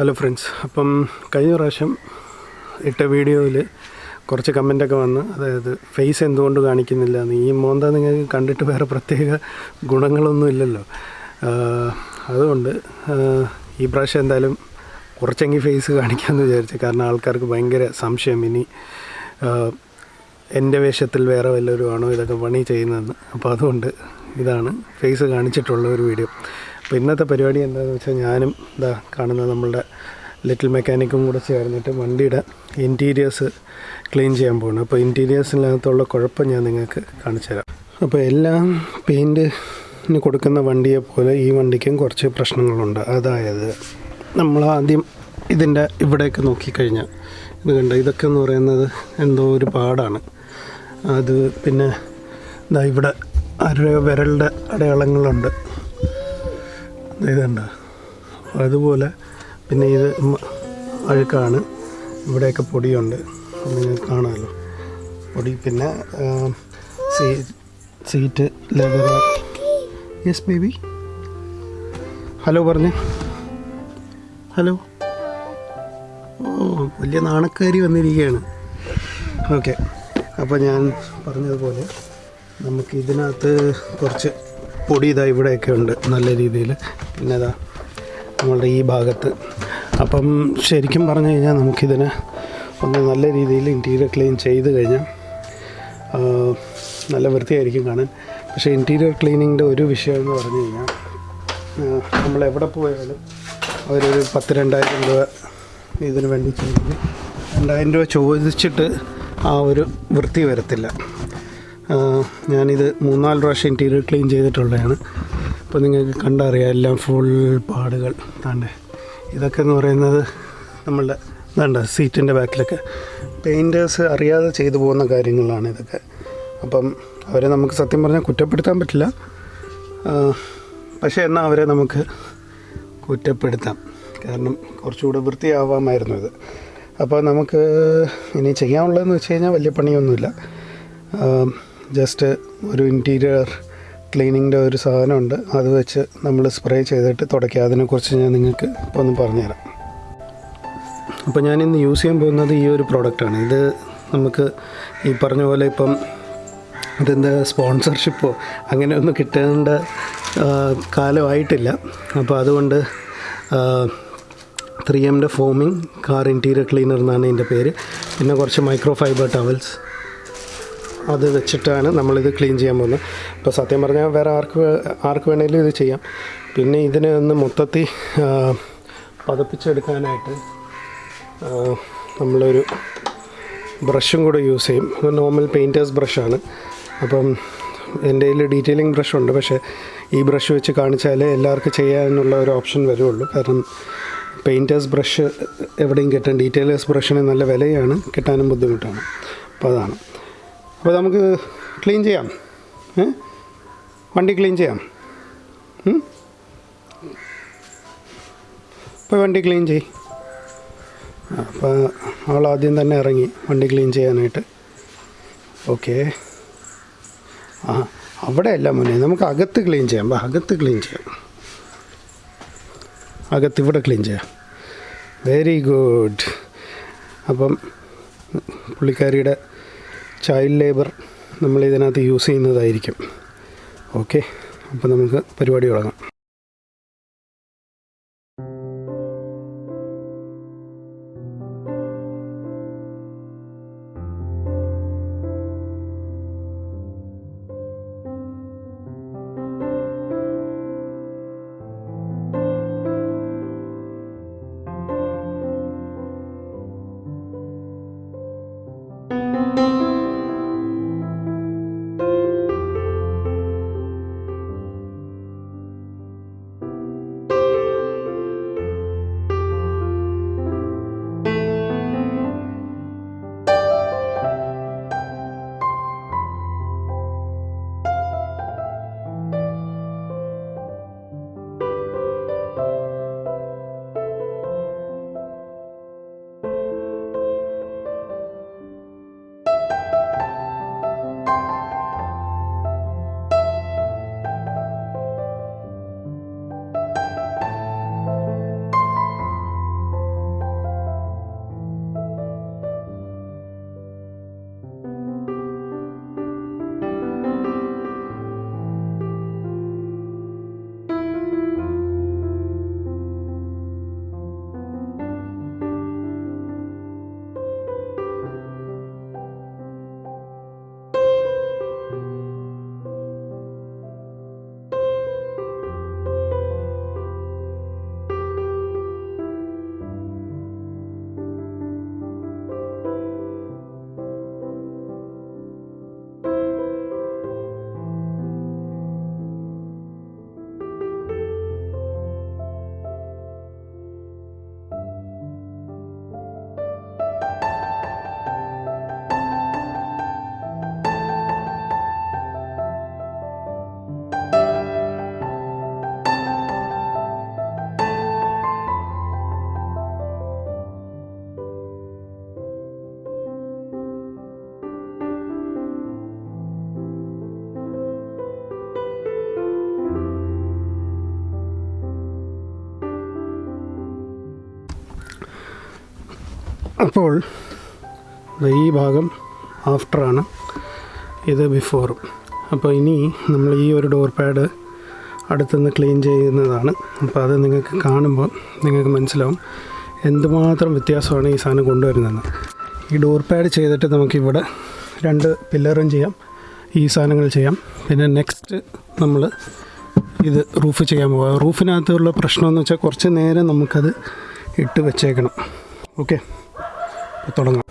Hello friends അപ്പം കഴിഞ്ഞ പ്രാവശ്യം ഇട്ട വീഡിയോയിൽ കുറച്ച് കമന്റൊക്കെ വന്ന് അതായത് ഫേസ് എന്തുകൊണ്ട് കാണിക്കുന്നില്ല എന്ന്. ഈ മോന്ത നിങ്ങൾക്ക് കണ്ടിട്ട് വേറെ പ്രത്യേക ഗുണങ്ങളൊന്നും ഇല്ലല്ലോ. അതുകൊണ്ട് ഈ പ്രാവശ്യം എന്തായാലും കുറച്ചെങ്കിൽ ഫേസ് കാണിക്കാമെന്ന് വിചാരിച്ചു കാരണം ആൾക്കാർക്ക് ഭയങ്കര സംശയം. ഇനി എന്റെ വേഷത്തിൽ വേറെ വല്ലവരും ആണോ ഇതൊക്കെ പണി ചെയ്യുന്നതെന്ന്. അപ്പോൾ അതുകൊണ്ട് ഇതാണ് ഫേസ് കാണിച്ചിട്ടുള്ള ഒരു വീഡിയോ. അപ്പോൾ ഇന്നത്തെ പരിപാടി എന്താണെന്ന് വെച്ചാൽ ഞാനും ഇതാ കാണുന്ന നമ്മളുടെ ലിറ്റിൽ മെക്കാനിക്കും കൂടെ ചേർന്നിട്ട് വണ്ടിയുടെ ഇന്റീരിയേഴ്സ് ക്ലീൻ ചെയ്യാൻ പോകണം അപ്പോൾ ഇന്റീരിയേഴ്സിനകത്തുള്ള കുഴപ്പം ഞാൻ നിങ്ങൾക്ക് കാണിച്ചു തരാം. അപ്പോൾ എല്ലാം പെയിന്റിന് കൊടുക്കുന്ന വണ്ടിയെ പോലെ ഈ വണ്ടിക്കും കുറച്ച് പ്രശ്നങ്ങളുണ്ട്. അതായത് നമ്മൾ ആദ്യം ഇതിന്റെ ഇവിടെയൊക്കെ നോക്കിക്കഴിഞ്ഞാൽ ഇത് കണ്ട? ഇതൊക്കെ എന്ന് പറയുന്നത് എന്തോ ഒരു പാടാണ്. അത് പിന്നെ ഇതാ ഇവിടെ അര വിരലിന്റെ അടയാളങ്ങളുണ്ട്. ഇതുണ്ട്. അതുപോലെ പിന്നെ ഇത് അഴുക്കാണ്. ഇവിടെയൊക്കെ പൊടിയുണ്ട്. നിങ്ങൾക്ക് കാണാമല്ലോ പൊടി പിന്നെ see seat leather. Yes baby hello പറഞ്ഞേ. ഹലോ ഓ വലിയ നാണക്കാരി വന്നിരിക്കുകയാണ്. ഓക്കെ അപ്പോൾ ഞാൻ പറഞ്ഞതുപോലെ നമുക്ക് ഇതിനകത്ത് കുറച്ച് പൊടി ഇതാ ഇവിടെയൊക്കെ ഉണ്ട് നല്ല രീതിയിൽ. പിന്നെ ഇതാ നമ്മളുടെ ഈ ഭാഗത്ത്. അപ്പം ശരിക്കും പറഞ്ഞു കഴിഞ്ഞാൽ നമുക്കിതിനെ ഒന്ന് നല്ല രീതിയിൽ ഇന്റീരിയർ ക്ലീൻ ചെയ്ത് കഴിഞ്ഞാൽ നല്ല വൃത്തിയായിരിക്കും കാണാൻ. പക്ഷേ ഇന്റീരിയർ ക്ലീനിങ്ങിന്റെ ഒരു വിഷയം എന്ന് പറഞ്ഞു കഴിഞ്ഞാൽ നമ്മൾ എവിടെ പോയാലും അവരൊരു പത്ത് രണ്ടായിരം രൂപ ഇതിന് വേണ്ടി ചോദിക്കും രണ്ടായിരം രൂപ ചോദിച്ചിട്ട് ആ ഒരു വൃത്തി വരത്തില്ല. ഞാനിത് മൂന്നാൽ പ്രാവശ്യം ഇന്റീരിയർ ക്ലീൻ ചെയ്തിട്ടുള്ളതാണ്. അപ്പോൾ നിങ്ങൾക്ക് കണ്ടറിയാം എല്ലാം ഫുൾ പാടുകൾ. താണ്ടേ ഇതൊക്കെ എന്ന് പറയുന്നത് നമ്മളുടെ ഇതാണ്ട സീറ്റിന്റെ ബാക്കിലൊക്കെ പെയിന്റേഴ്സ് അറിയാതെ ചെയ്തു പോകുന്ന കാര്യങ്ങളാണ് ഇതൊക്കെ. അപ്പം അവരെ നമുക്ക് സത്യം പറഞ്ഞാൽ കുറ്റപ്പെടുത്താൻ പറ്റില്ല. പക്ഷേ എന്നാൽ അവരെ നമുക്ക് കുറ്റപ്പെടുത്താം. കാരണം കുറച്ചുകൂടെ വൃത്തിയാവാമായിരുന്നു ഇത്. അപ്പോൾ നമുക്ക് ഇനി ചെയ്യാനുള്ളതെന്ന് വെച്ച് കഴിഞ്ഞാൽ വലിയ പണിയൊന്നുമില്ല. ജസ്റ്റ് ഒരു ഇന്റീരിയർ ക്ലീനിങ്ങിന്റെ ഒരു സാധനമുണ്ട്. അത് വെച്ച് നമ്മൾ സ്പ്രേ ചെയ്തിട്ട് തുടയ്ക്കുക അതിനെക്കുറിച്ച് ഞാൻ നിങ്ങൾക്ക് ഇപ്പോൾ ഒന്ന് പറഞ്ഞുതരാം. അപ്പോൾ ഞാൻ ഇന്ന് യൂസ് ചെയ്യാൻ പോകുന്നത് ഈ ഒരു പ്രോഡക്റ്റാണ് ഇത് നമുക്ക് ഈ പറഞ്ഞ പോലെ ഇപ്പം ഇതിന്റെ സ്പോൺസർഷിപ്പോ അങ്ങനെയൊന്നും കിട്ടേണ്ട കാലമായിട്ടില്ല. അപ്പോൾ അതുകൊണ്ട് ത്രീ എമ്മിന്റെ ഫോമിംഗ് കാർ ഇന്റീരിയർ ക്ലീനർ എന്നാണ് ഇതിന്റെ പേര്. പിന്നെ കുറച്ച് മൈക്രോ ഫൈബർ ടവൽസ് അത് വെച്ചിട്ടാണ് നമ്മളിത് ക്ലീൻ ചെയ്യാൻ പോകുന്നത്. ഇപ്പോൾ സത്യം പറഞ്ഞാൽ വേറെ ആർക്ക് ആർക്ക് വേണമെങ്കിലും ഇത് ചെയ്യാം. പിന്നെ ഇതിനെ ഒന്ന് മൊത്തത്തിൽ പതപ്പിച്ചെടുക്കാനായിട്ട് നമ്മളൊരു ബ്രഷും കൂടെ യൂസ് ചെയ്യും. നോർമൽ പെയിന്റേഴ്സ് ബ്രഷാണ് അപ്പം എന്റെ കയ്യിൽ ഡീറ്റെയിലിംഗ് ബ്രഷുണ്ട് പക്ഷേ ഈ ബ്രഷ് വെച്ച് കാണിച്ചാലേ എല്ലാവർക്കും ചെയ്യാനുള്ള ഒരു ഓപ്ഷൻ വരുള്ളൂ. കാരണം പെയിന്റേഴ്സ് ബ്രഷ് എവിടെയും കിട്ടാൻ ഡീറ്റെയിലേഴ്സ് ബ്രഷിന് നല്ല വിലയാണ്. കിട്ടാനും ബുദ്ധിമുട്ടാണ്. അപ്പോൾ അതാണ്. അപ്പോൾ നമുക്ക് ക്ലീൻ ചെയ്യാം. വണ്ടി ക്ലീൻ ചെയ്യാം? ഇപ്പോൾ വണ്ടി ക്ലീൻ ചെയ്. അപ്പോൾ അവൾ ആദ്യം തന്നെ ഇറങ്ങി വണ്ടി ക്ലീൻ ചെയ്യാനായിട്ട്. ഓക്കെ. ആ അവിടെ അല്ല മോനെ നമുക്ക് അകത്ത് ക്ലീൻ ചെയ്യാം. അകത്ത് ക്ലീൻ ചെയ്യാം. അകത്ത് ഇവിടെ ക്ലീൻ ചെയ്യാം. Very good. അപ്പം പുള്ളിക്കാരിയുടെ ചൈൽഡ് ലേബർ നമ്മൾ ഇതിനകത്ത് യൂസ് ചെയ്യുന്നതായിരിക്കും. ഓക്കെ അപ്പോൾ നമുക്ക് പരിപാടി തുടങ്ങാം. അപ്പോൾ ഈ ഭാഗം ആഫ്റ്ററാണ് ഇത് ബിഫോറും. അപ്പോൾ ഇനി നമ്മൾ ഈ ഒരു ഡോർ പാഡ് അടുത്തുനിന്ന് ക്ലീൻ ചെയ്യുന്നതാണ്. അപ്പോൾ അത് നിങ്ങൾക്ക് കാണുമ്പോൾ നിങ്ങൾക്ക് മനസ്സിലാവും എന്തുമാത്രം വ്യത്യാസമാണ് ഈ സാധനം കൊണ്ടുവരുന്നത് ഈ ഡോർ പാഡ് ചെയ്തിട്ട് നമുക്കിവിടെ രണ്ട് പില്ലറും ചെയ്യാം ഈ സാധനങ്ങൾ ചെയ്യാം. പിന്നെ നെക്സ്റ്റ് നമ്മൾ ഇത് റൂഫ് ചെയ്യാൻ പോകാം റൂഫിനകത്തുള്ള പ്രശ്നമെന്ന് വെച്ചാൽ കുറച്ച് നേരം നമുക്കത് ഇട്ട് വെച്ചേക്കണം. ഓക്കെ തുടങ്ങാം.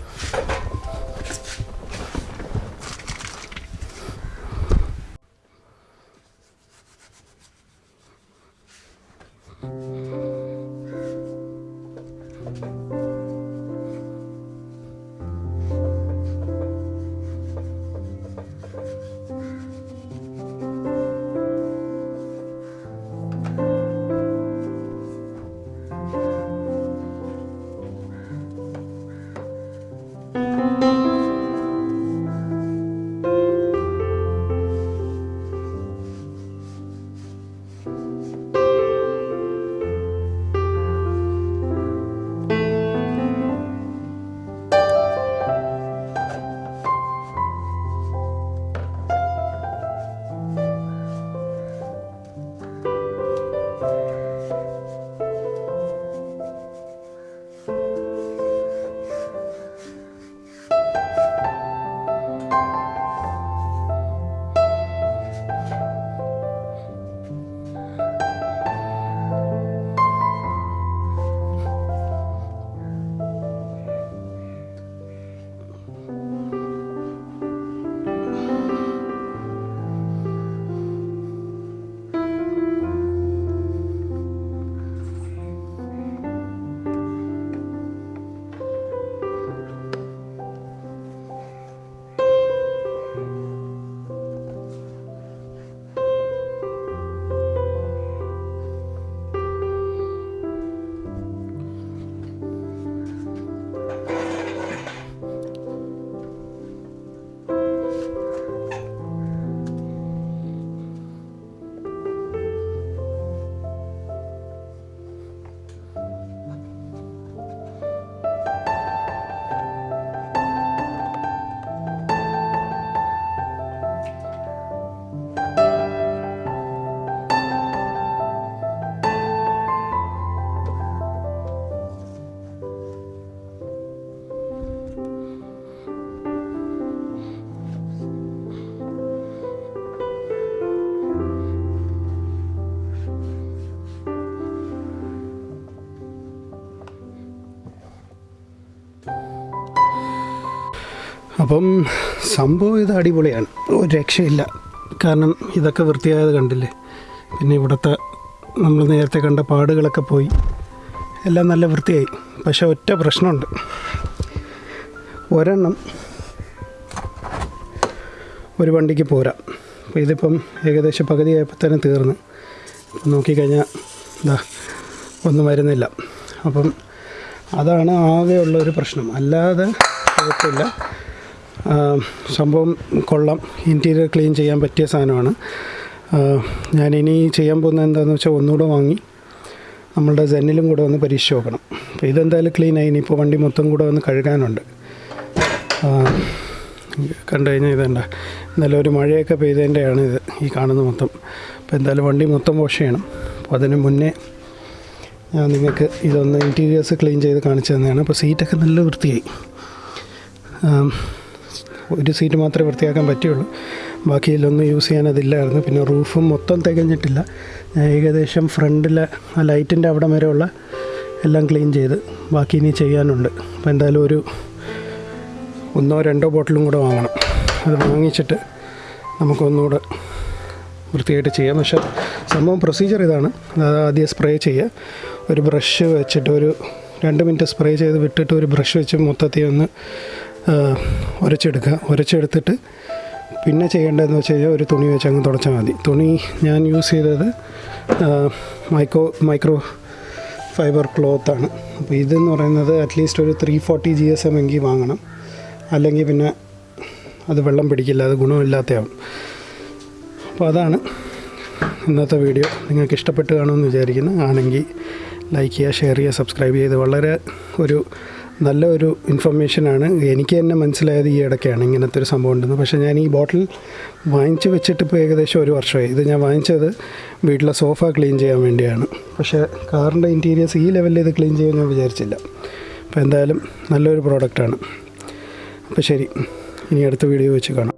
അപ്പം സംഭവം ഇത് അടിപൊളിയാണ്. ഒരു രക്ഷയില്ല. കാരണം ഇതൊക്കെ വൃത്തിയായത് കണ്ടില്ലേ? പിന്നെ ഇവിടുത്തെ നമ്മൾ നേരത്തെ കണ്ട പാടുകളൊക്കെ പോയി. എല്ലാം നല്ല വൃത്തിയായി. പക്ഷെ ഒറ്റ പ്രശ്നമുണ്ട്. ഒരെണ്ണം ഒരു വണ്ടിക്ക് പോരാ. അപ്പോൾ ഇതിപ്പം ഏകദേശം പകുതിയായപ്പോൾ തന്നെ തീർന്ന്. നോക്കിക്കഴിഞ്ഞാൽ എന്താ ഒന്നും വരുന്നില്ല. അപ്പം അതാണ് ആകെയുള്ള ഒരു പ്രശ്നം. അല്ലാതെ കുഴപ്പമില്ല. സംഭവം കൊള്ളാം. ഇന്റീരിയർ ക്ലീൻ ചെയ്യാൻ പറ്റിയ സാധനമാണ്. ഞാൻ ഞാനിനി ചെയ്യാൻ പോകുന്നത് എന്താണെന്ന് വെച്ചാൽ ഒന്നുകൂടെ വാങ്ങി നമ്മളുടെ ജെന്നിലും കൂടെ വന്ന് പരീക്ഷിച്ച് നോക്കണം. അപ്പോൾ ഇതെന്തായാലും ക്ലീൻ ആയി. ഇനിയിപ്പോൾ വണ്ടി മൊത്തം കൂടെ വന്ന് കഴുകാനുണ്ട്. കണ്ടു കഴിഞ്ഞാൽ ഇതേണ്ട എന്നാലും ഒരു മഴയൊക്കെ പെയ്തതിന്റെയാണ് ഇത് ഈ കാണുന്ന മൊത്തം. അപ്പോൾ എന്തായാലും വണ്ടി മൊത്തം വാഷ് ചെയ്യണം. അപ്പോൾ അതിന് മുന്നേ ഞാൻ നിങ്ങൾക്ക് ഇതൊന്ന് ഇന്റീരിയേഴ്സ് ക്ലീൻ ചെയ്ത് കാണിച്ചു തന്നെയാണ് അപ്പോൾ സീറ്റൊക്കെ നല്ല വൃത്തിയായി. ഒരു സീറ്റ് മാത്രമേ വൃത്തിയാക്കാൻ പറ്റുള്ളൂ ബാക്കിയിലൊന്നും യൂസ് ചെയ്യാൻ അതില്ലായിരുന്നു പിന്നെ റൂഫും മൊത്തം തികഞ്ഞിട്ടില്ല. ഏകദേശം ഫ്രണ്ടിലെ ആ ലൈറ്റിന്റെ അവിടെ വരെയുള്ള എല്ലാം ക്ലീൻ ചെയ്ത് ബാക്കി ഇനി ചെയ്യാനുണ്ട്. അപ്പോൾ എന്തായാലും ഒരു ഒന്നോ രണ്ടോ ബോട്ടിലും കൂടെ വാങ്ങണം. അത് വാങ്ങിച്ചിട്ട് നമുക്കൊന്നുകൂടെ വൃത്തിയായിട്ട് ചെയ്യാം. പക്ഷേ സംഭവം പ്രൊസീജിയർ ഇതാണ്. അതായത് ആദ്യം സ്പ്രേ ചെയ്യുക. ഒരു ബ്രഷ് വെച്ചിട്ട് ഒരു രണ്ട് മിനിറ്റ് സ്പ്രേ ചെയ്ത് വിട്ടിട്ട് ഒരു ബ്രഷ് വെച്ച് മൊത്തത്തിൽ ഒന്ന് ഉരച്ചെടുക്കുക. ഉരച്ചെടുത്തിട്ട് പിന്നെ ചെയ്യേണ്ടതെന്ന് വെച്ച് കഴിഞ്ഞാൽ ഒരു തുണി വെച്ച് അങ്ങ് തുടച്ചാൽ മതി. തുണി ഞാൻ യൂസ് ചെയ്തത് മൈക്രോ മൈക്രോ ഫൈബർ ക്ലോത്താണ് അപ്പോൾ ഇതെന്ന് പറയുന്നത് അറ്റ്ലീസ്റ്റ് ഒരു three forty G S M എങ്കിൽ വാങ്ങണം. അല്ലെങ്കിൽ പിന്നെ അത് വെള്ളം പിടിക്കില്ല അത് ഗുണമില്ലാത്തയാവും. അപ്പോൾ അതാണ് ഇന്നത്തെ വീഡിയോ നിങ്ങൾക്ക് ഇഷ്ടപ്പെട്ട് കാണുമെന്ന് വിചാരിക്കുന്നു. ആണെങ്കിൽ ലൈക്ക് ചെയ്യുക ഷെയർ ചെയ്യുക സബ്സ്ക്രൈബ് ചെയ്ത് വളരെ ഒരു നല്ല ഒരു ഇൻഫർമേഷനാണ് എനിക്ക് തന്നെ മനസ്സിലായത് ഈ ഇടയ്ക്കാണ് ഇങ്ങനത്തെ ഒരു സംഭവം ഉണ്ടെന്ന്. പക്ഷേ ഞാൻ ഈ ബോട്ടിൽ വാങ്ങിച്ച് വെച്ചിട്ട് ഇപ്പോൾ ഏകദേശം ഒരു വർഷമായി. ഇത് ഞാൻ വാങ്ങിച്ചത് വീട്ടിലെ സോഫ ക്ലീൻ ചെയ്യാൻ വേണ്ടിയാണ്. പക്ഷേ കാറിന്റെ ഇന്റീരിയേഴ്സ് ഈ ലെവലിൽ ഇത് ക്ലീൻ ചെയ്യാൻ ഞാൻ വിചാരിച്ചില്ല. അപ്പോൾ എന്തായാലും നല്ലൊരു പ്രോഡക്റ്റാണ് അപ്പോൾ ശരി. ഇനി അടുത്ത വീഡിയോ വെച്ച് കാണാം.